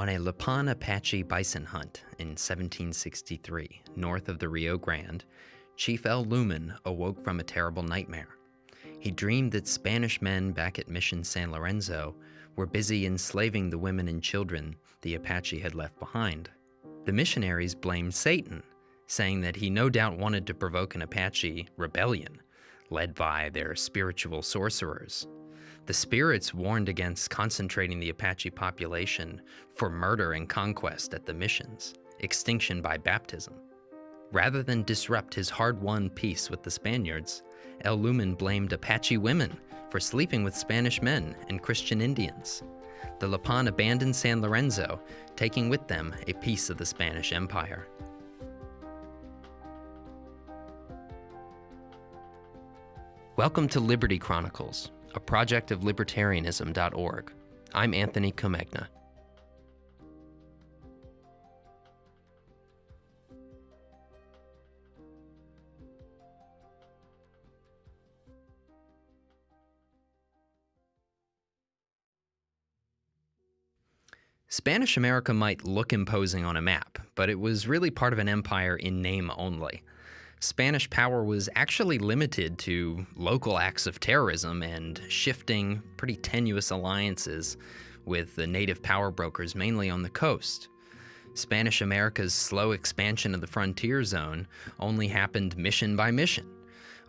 On a Lipan Apache bison hunt in 1763, north of the Rio Grande, Chief El Lumen awoke from a terrible nightmare. He dreamed that Spanish men back at Mission San Lorenzo were busy enslaving the women and children the Apache had left behind. The missionaries blamed Satan, saying that he no doubt wanted to provoke an Apache rebellion, led by their spiritual sorcerers. The spirits warned against concentrating the Apache population for murder and conquest at the missions, extinction by baptism. Rather than disrupt his hard-won peace with the Spaniards, El Lumen blamed Apache women for sleeping with Spanish men and Christian Indians. The Lipan abandoned San Lorenzo, taking with them a piece of the Spanish Empire. Welcome to Liberty Chronicles, a project of libertarianism.org. I'm Anthony Comegna. Spanish America might look imposing on a map, but it was really part of an empire in name only. Spanish power was actually limited to local acts of terrorism and shifting, pretty tenuous alliances with the native power brokers mainly on the coast. Spanish America's slow expansion of the frontier zone only happened mission by mission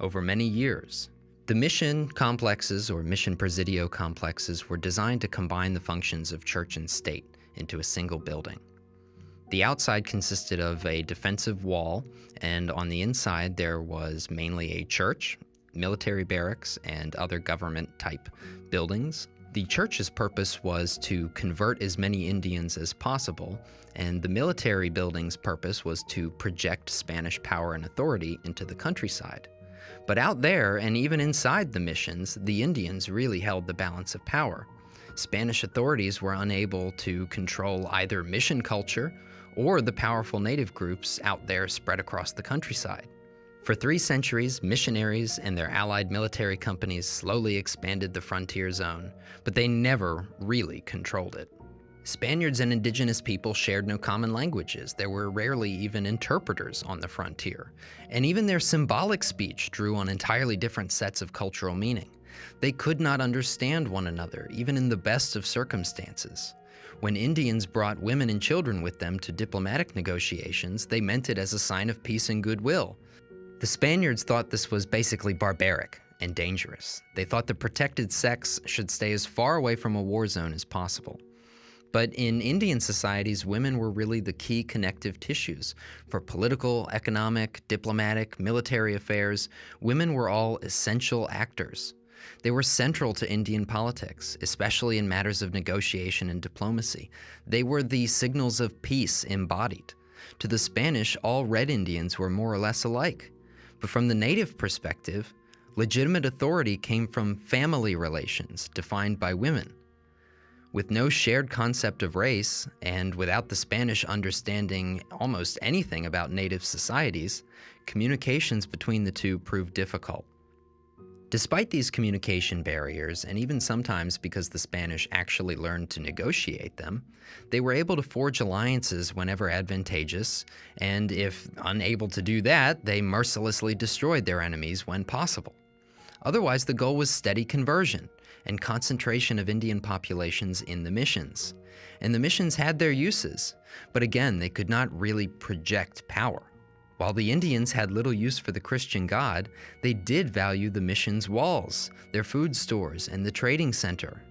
over many years. The mission complexes or mission presidio complexes were designed to combine the functions of church and state into a single building. The outside consisted of a defensive wall, and on the inside there was mainly a church, military barracks, and other government type buildings. The church's purpose was to convert as many Indians as possible, and the military building's purpose was to project Spanish power and authority into the countryside. But out there, and even inside the missions, the Indians really held the balance of power. Spanish authorities were unable to control either mission culture or the powerful native groups out there spread across the countryside. For three centuries, missionaries and their allied military companies slowly expanded the frontier zone, but they never really controlled it. Spaniards and indigenous people shared no common languages. There were rarely even interpreters on the frontier. And even their symbolic speech drew on entirely different sets of cultural meaning. They could not understand one another, even in the best of circumstances. When Indians brought women and children with them to diplomatic negotiations, they meant it as a sign of peace and goodwill. The Spaniards thought this was basically barbaric and dangerous. They thought the protected sex should stay as far away from a war zone as possible. But in Indian societies, women were really the key connective tissues. For political, economic, diplomatic, military affairs, women were all essential actors. They were central to Indian politics, especially in matters of negotiation and diplomacy. They were the signals of peace embodied. To the Spanish, all red Indians were more or less alike. But from the native perspective, legitimate authority came from family relations defined by women. With no shared concept of race, and without the Spanish understanding almost anything about native societies, communications between the two proved difficult. Despite these communication barriers, and even sometimes because the Spanish actually learned to negotiate them, they were able to forge alliances whenever advantageous, and if unable to do that, they mercilessly destroyed their enemies when possible. Otherwise, the goal was steady conversion and concentration of Indian populations in the missions. And the missions had their uses, but again, they could not really project power. While the Indians had little use for the Christian God, they did value the mission's walls, their food stores, and the trading center.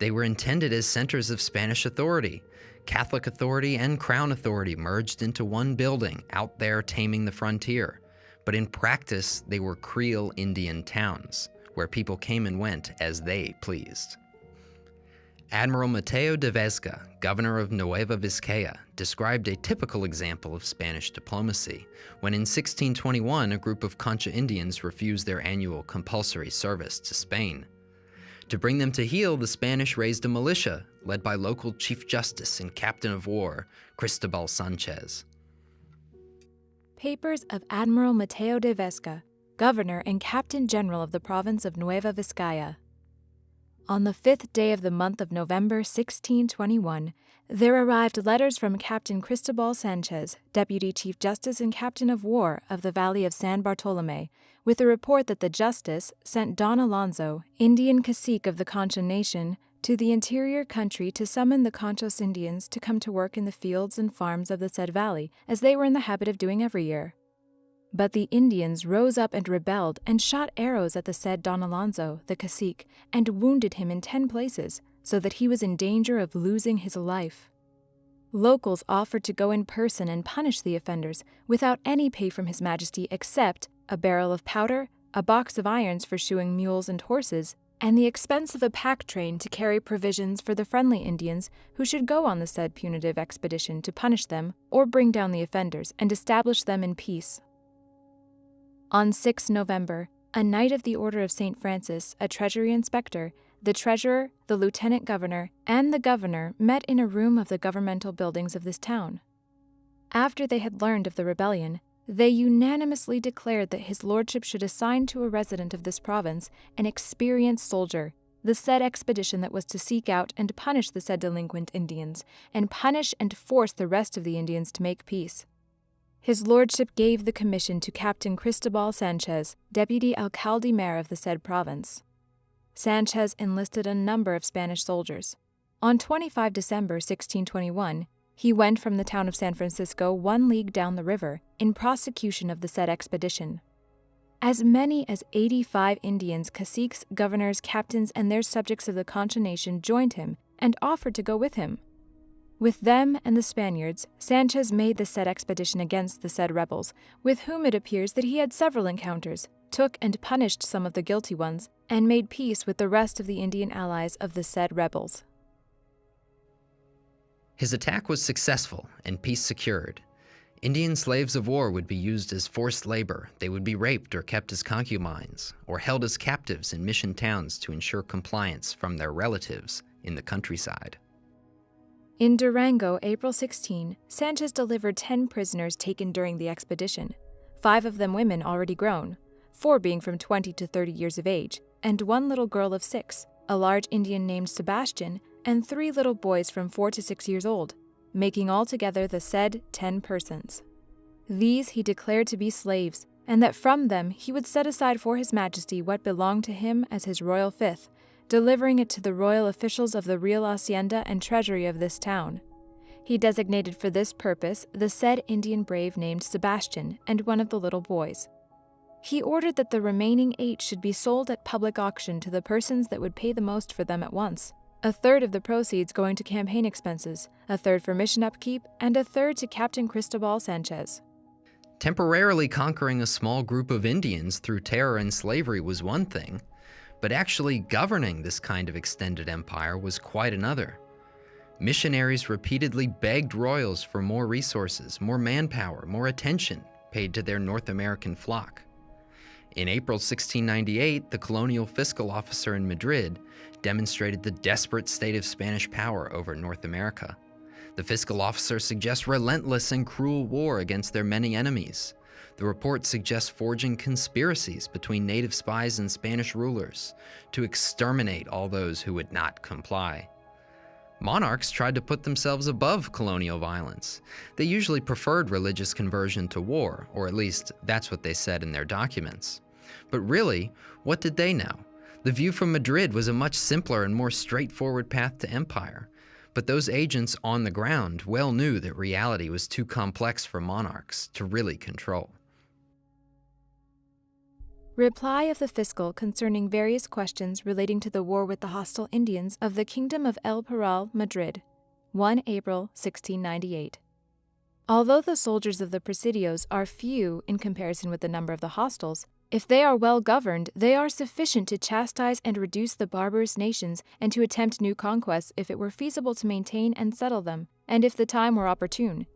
They were intended as centers of Spanish authority. Catholic authority and Crown authority merged into one building out there taming the frontier. But in practice, they were Creole Indian towns, where people came and went as they pleased. Admiral Mateo de Vesga, governor of Nueva Vizcaya, described a typical example of Spanish diplomacy when in 1621 a group of Concho Indians refused their annual compulsory service to Spain. To bring them to heel, the Spanish raised a militia led by local Chief Justice and Captain of War, Cristobal Sanchez. Papers of Admiral Mateo de Vesga, Governor and Captain General of the province of Nueva Vizcaya, On the fifth day of the month of November 1621, there arrived letters from Captain Cristobal Sanchez, Deputy Chief Justice and Captain of War of the Valley of San Bartolome, with a report that the Justice sent Don Alonso, Indian cacique of the Concho Nation, to the interior country to summon the Conchos Indians to come to work in the fields and farms of the said valley, as they were in the habit of doing every year. But the Indians rose up and rebelled, and shot arrows at the said Don Alonso, the cacique, and wounded him in ten places, so that he was in danger of losing his life. Locals offered to go in person and punish the offenders without any pay from His Majesty except a barrel of powder, a box of irons for shoeing mules and horses, and the expense of a pack train to carry provisions for the friendly Indians who should go on the said punitive expedition to punish them or bring down the offenders and establish them in peace. On 6 November, a Knight of the Order of St. Francis, a Treasury Inspector, the Treasurer, the Lieutenant Governor, and the Governor met in a room of the governmental buildings of this town. After they had learned of the rebellion, they unanimously declared that his lordship should assign to a resident of this province an experienced soldier, the said expedition that was to seek out and punish the said delinquent Indians, and punish and force the rest of the Indians to make peace. His lordship gave the commission to Captain Cristobal Sanchez, deputy alcalde mayor of the said province. Sanchez enlisted a number of Spanish soldiers. On 25 December 1621, he went from the town of San Francisco one league down the river in prosecution of the said expedition. As many as 85 Indians, caciques, governors, captains, and their subjects of the Concho nation joined him and offered to go with him. With them and the Spaniards, Sanchez made the said expedition against the said rebels, with whom it appears that he had several encounters, took and punished some of the guilty ones, and made peace with the rest of the Indian allies of the said rebels. His attack was successful and peace secured. Indian slaves of war would be used as forced labor. They would be raped or kept as concubines, or held as captives in mission towns to ensure compliance from their relatives in the countryside. In Durango, April 16, Sanchez delivered 10 prisoners taken during the expedition, five of them women already grown, four being from 20 to 30 years of age, and one little girl of six, a large Indian named Sebastian, and three little boys from four to six years old, making altogether the said ten persons. These he declared to be slaves, and that from them he would set aside for his majesty what belonged to him as his royal fifth, delivering it to the royal officials of the real hacienda and treasury of this town. He designated for this purpose the said Indian brave named Sebastian and one of the little boys. He ordered that the remaining eight should be sold at public auction to the persons that would pay the most for them at once, a third of the proceeds going to campaign expenses, a third for mission upkeep, and a third to Captain Cristobal Sanchez. Temporarily conquering a small group of Indians through terror and slavery was one thing, but actually governing this kind of extended empire was quite another. Missionaries repeatedly begged royals for more resources, more manpower, more attention paid to their North American flock. In April 1698, the colonial fiscal officer in Madrid demonstrated the desperate state of Spanish power over North America. The fiscal officer suggests relentless and cruel war against their many enemies. The report suggests forging conspiracies between native spies and Spanish rulers to exterminate all those who would not comply. Monarchs tried to put themselves above colonial violence. They usually preferred religious conversion to war, or at least that's what they said in their documents. But really, what did they know? The view from Madrid was a much simpler and more straightforward path to empire. But those agents on the ground well knew that reality was too complex for monarchs to really control. Reply of the Fiscal concerning various questions relating to the war with the hostile Indians of the Kingdom of El Parral, Madrid, 1 April 1698. Although the soldiers of the Presidios are few in comparison with the number of the hostiles, if they are well governed, they are sufficient to chastise and reduce the barbarous nations and to attempt new conquests if it were feasible to maintain and settle them, and if the time were opportune.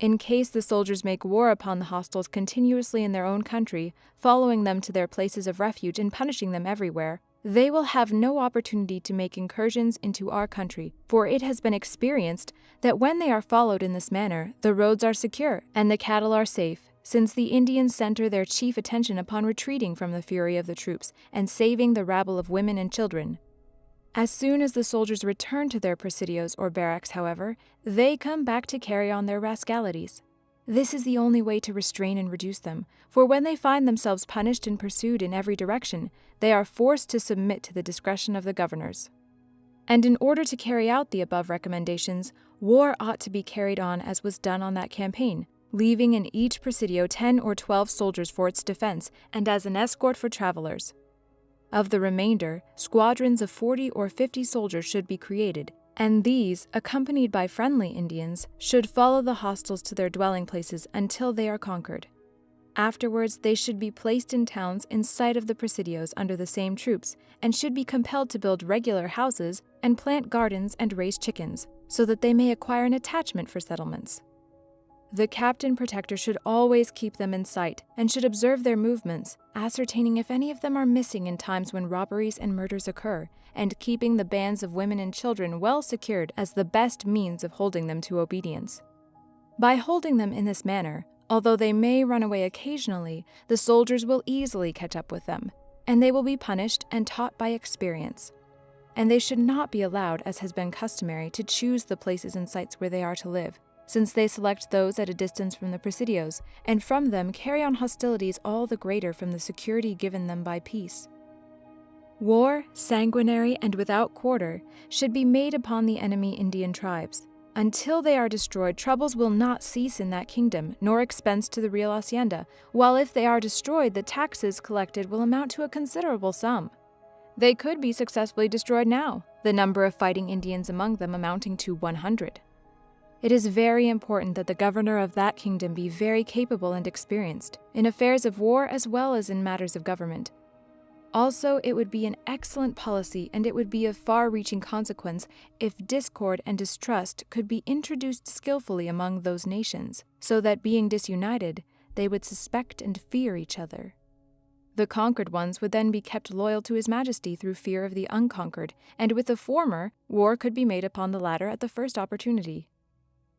In case the soldiers make war upon the hostiles continuously in their own country, following them to their places of refuge and punishing them everywhere, they will have no opportunity to make incursions into our country, for it has been experienced that when they are followed in this manner, the roads are secure and the cattle are safe, since the Indians center their chief attention upon retreating from the fury of the troops and saving the rabble of women and children. As soon as the soldiers return to their presidios or barracks, however, they come back to carry on their rascalities. This is the only way to restrain and reduce them, for when they find themselves punished and pursued in every direction, they are forced to submit to the discretion of the governors. And in order to carry out the above recommendations, war ought to be carried on as was done on that campaign, leaving in each presidio 10 or 12 soldiers for its defense and as an escort for travelers. Of the remainder, squadrons of 40 or 50 soldiers should be created, and these, accompanied by friendly Indians, should follow the hostiles to their dwelling places until they are conquered. Afterwards, they should be placed in towns in sight of the presidios under the same troops, and should be compelled to build regular houses and plant gardens and raise chickens, so that they may acquire an attachment for settlements. The captain protector should always keep them in sight and should observe their movements, ascertaining if any of them are missing in times when robberies and murders occur, and keeping the bands of women and children well secured as the best means of holding them to obedience. By holding them in this manner, although they may run away occasionally, the soldiers will easily catch up with them, and they will be punished and taught by experience. And they should not be allowed, as has been customary, to choose the places and sites where they are to live, since they select those at a distance from the presidios, and from them carry on hostilities all the greater from the security given them by peace. War, sanguinary and without quarter, should be made upon the enemy Indian tribes. Until they are destroyed, troubles will not cease in that kingdom, nor expense to the real hacienda, while if they are destroyed, the taxes collected will amount to a considerable sum. They could be successfully destroyed now, the number of fighting Indians among them amounting to 100. It is very important that the governor of that kingdom be very capable and experienced, in affairs of war as well as in matters of government. Also, it would be an excellent policy and it would be of far reaching consequence if discord and distrust could be introduced skillfully among those nations, so that being disunited, they would suspect and fear each other. The conquered ones would then be kept loyal to His Majesty through fear of the unconquered, and with the former, war could be made upon the latter at the first opportunity.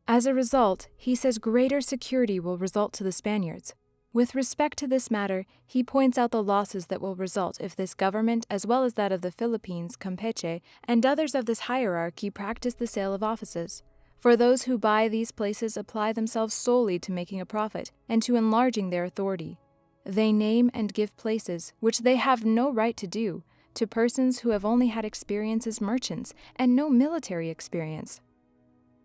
As a result, he says greater security will result to the Spaniards. With respect to this matter, he points out the losses that will result if this government, as well as that of the Philippines, Campeche, and others of this hierarchy, practice the sale of offices. For those who buy these places apply themselves solely to making a profit and to enlarging their authority. They name and give places, which they have no right to do, to persons who have only had experience as merchants and no military experience.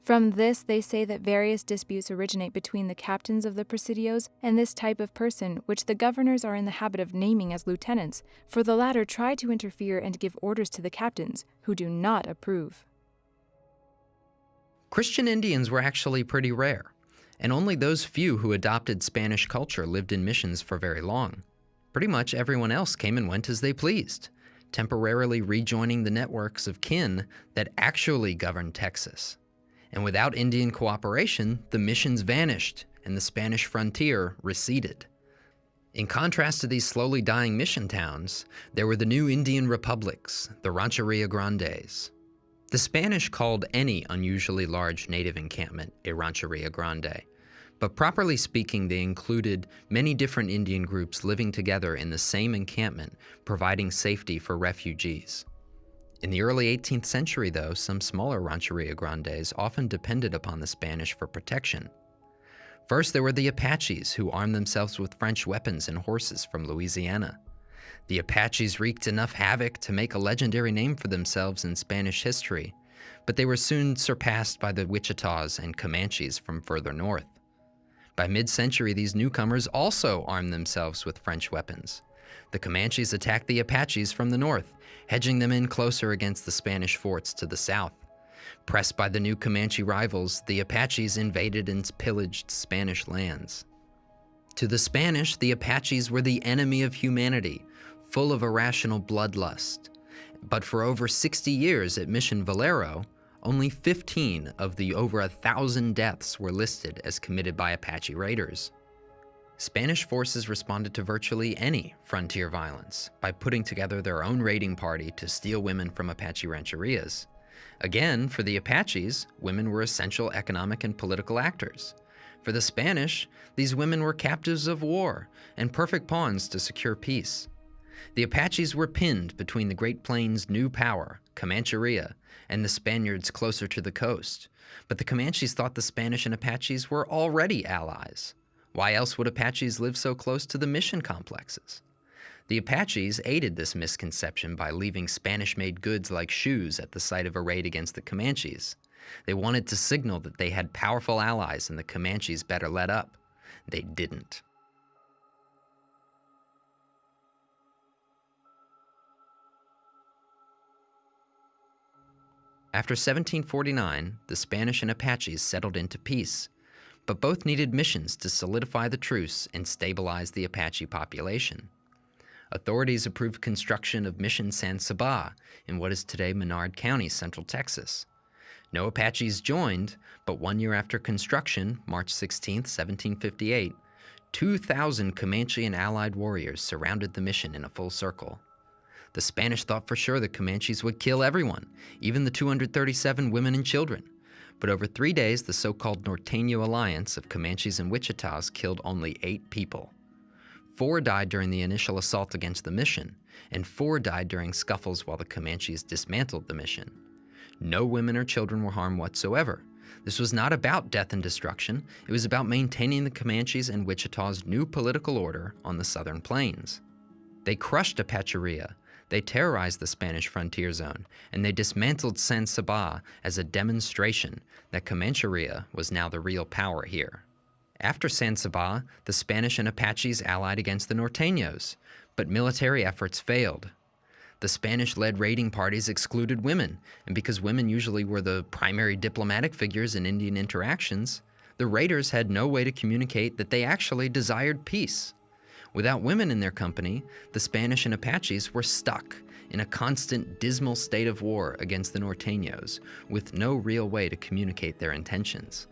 From this, they say that various disputes originate between the captains of the presidios and this type of person, which the governors are in the habit of naming as lieutenants, for the latter try to interfere and give orders to the captains, who do not approve. Christian Indians were actually pretty rare, and only those few who adopted Spanish culture lived in missions for very long. Pretty much everyone else came and went as they pleased, temporarily rejoining the networks of kin that actually governed Texas and without Indian cooperation, the missions vanished and the Spanish frontier receded. In contrast to these slowly dying mission towns, there were the new Indian republics, the Rancheria Grandes. The Spanish called any unusually large native encampment a Rancheria Grande, but properly speaking, they included many different Indian groups living together in the same encampment, providing safety for refugees. In the early 18th century, though, some smaller rancheria grandes often depended upon the Spanish for protection. First, there were the Apaches, who armed themselves with French weapons and horses from Louisiana. The Apaches wreaked enough havoc to make a legendary name for themselves in Spanish history, but they were soon surpassed by the Wichitas and Comanches from further north. By mid century, these newcomers also armed themselves with French weapons. The Comanches attacked the Apaches from the north, hedging them in closer against the Spanish forts to the south. Pressed by the new Comanche rivals, the Apaches invaded and pillaged Spanish lands. To the Spanish, the Apaches were the enemy of humanity, full of irrational bloodlust. But for over 60 years at Mission Valero, only 15 of the over a thousand deaths were listed as committed by Apache raiders. Spanish forces responded to virtually any frontier violence by putting together their own raiding party to steal women from Apache rancherias. Again, for the Apaches, women were essential economic and political actors. For the Spanish, these women were captives of war and perfect pawns to secure peace. The Apaches were pinned between the Great Plains' new power Comancheria, and the Spaniards closer to the coast. But the Comanches thought the Spanish and Apaches were already allies. Why else would Apaches live so close to the mission complexes? The Apaches aided this misconception by leaving Spanish made goods like shoes at the site of a raid against the Comanches. They wanted to signal that they had powerful allies and the Comanches better let up. They didn't. After 1749, the Spanish and Apaches settled into peace, but both needed missions to solidify the truce and stabilize the Apache population. Authorities approved construction of Mission San Saba in what is today Menard County, Central Texas. No Apaches joined, but one year after construction, March 16, 1758, 2,000 Comanche and allied warriors surrounded the mission in a full circle. The Spanish thought for sure the Comanches would kill everyone, even the 237 women and children. But over three days, the so-called Norteño alliance of Comanches and Wichitas killed only eight people. Four died during the initial assault against the mission, and four died during scuffles while the Comanches dismantled the mission. No women or children were harmed whatsoever. This was not about death and destruction. It was about maintaining the Comanches and Wichita's new political order on the southern plains. They crushed Apacheria. They terrorized the Spanish frontier zone, and they dismantled San Saba as a demonstration that Comancheria was now the real power here. After San Saba, the Spanish and Apaches allied against the Norteños, but military efforts failed. The Spanish-led raiding parties excluded women, and because women usually were the primary diplomatic figures in Indian interactions, the raiders had no way to communicate that they actually desired peace. Without women in their company, the Spanish and Apaches were stuck in a constant dismal state of war against the Norteños, with no real way to communicate their intentions.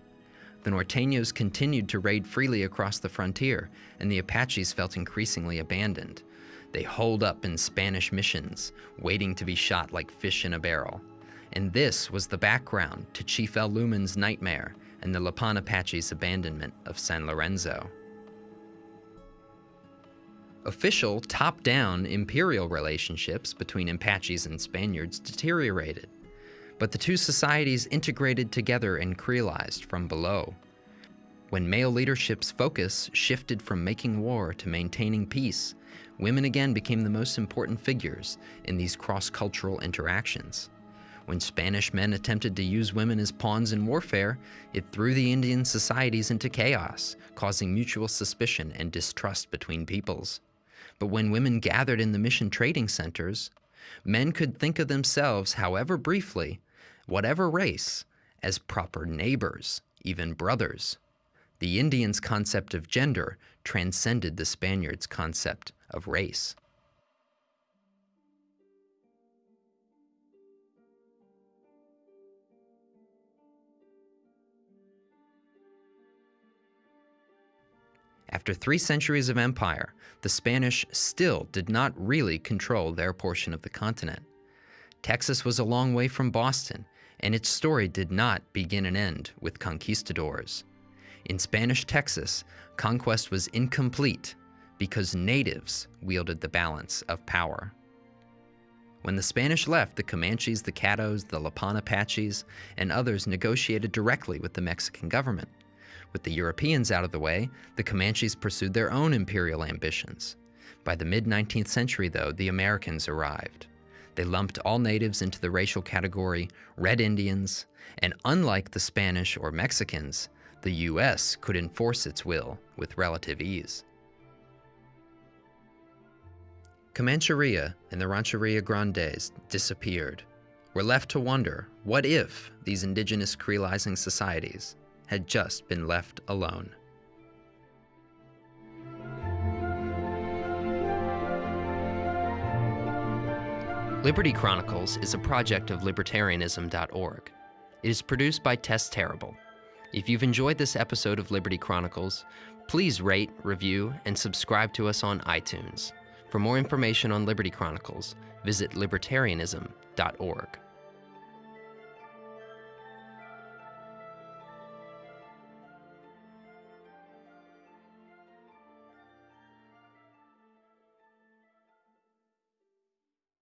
The Norteños continued to raid freely across the frontier, and the Apaches felt increasingly abandoned. They holed up in Spanish missions, waiting to be shot like fish in a barrel. And this was the background to Chief El Lumen's nightmare and the Lipan Apache's abandonment of San Lorenzo. Official, top-down imperial relationships between Apaches and Spaniards deteriorated, but the two societies integrated together and creolized from below. When male leadership's focus shifted from making war to maintaining peace, women again became the most important figures in these cross-cultural interactions. When Spanish men attempted to use women as pawns in warfare, it threw the Indian societies into chaos, causing mutual suspicion and distrust between peoples. But when women gathered in the mission trading centers, men could think of themselves, however briefly, whatever race, as proper neighbors, even brothers. The Indians' concept of gender transcended the Spaniards' concept of race. After three centuries of empire, the Spanish still did not really control their portion of the continent. Texas was a long way from Boston, and its story did not begin and end with conquistadors. In Spanish Texas, conquest was incomplete because natives wielded the balance of power. When the Spanish left, the Comanches, the Caddos, the Lipan Apaches, and others negotiated directly with the Mexican government. With the Europeans out of the way, the Comanches pursued their own imperial ambitions. By the mid-19th century, though, the Americans arrived. They lumped all natives into the racial category Red Indians, and unlike the Spanish or Mexicans, the U.S. could enforce its will with relative ease. Comancheria and the Rancheria Grandes disappeared. We're left to wonder, what if these indigenous creolizing societies had just been left alone? Liberty Chronicles is a project of libertarianism.org. It is produced by Tess Terrible. If you've enjoyed this episode of Liberty Chronicles, please rate, review, and subscribe to us on iTunes. For more information on Liberty Chronicles, visit libertarianism.org.